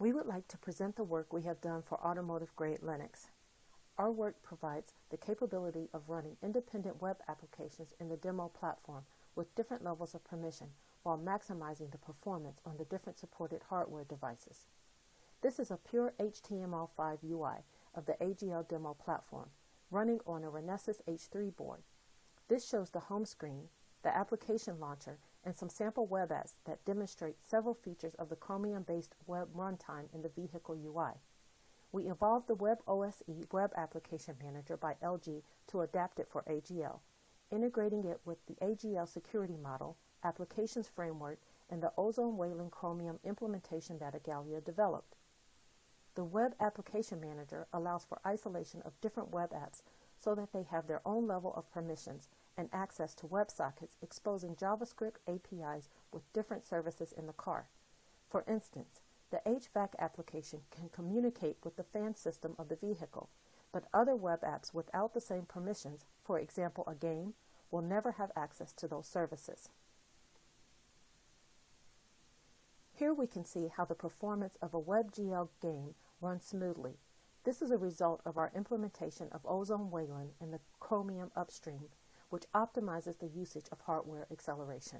We would like to present the work we have done for automotive grade Linux. Our work provides the capability of running independent web applications in the demo platform with different levels of permission while maximizing the performance on the different supported hardware devices. This is a pure HTML5 UI of the AGL demo platform running on a Renesas H3 board. This shows the home screen, the application launcher, and some sample web apps that demonstrate several features of the Chromium-based web runtime in the vehicle UI. We evolved the Web OSE Web Application Manager by LG to adapt it for AGL, integrating it with the AGL security model, applications framework, and the Ozone Wayland Chromium implementation that Igalia developed. The Web Application Manager allows for isolation of different web apps so that they have their own level of permissions and access to WebSockets exposing JavaScript APIs with different services in the car. For instance, the HVAC application can communicate with the fan system of the vehicle, but other web apps without the same permissions, for example a game, will never have access to those services. Here we can see how the performance of a WebGL game runs smoothly. This is a result of our implementation of Ozone Wayland in the Chromium upstream which optimizes the usage of hardware acceleration.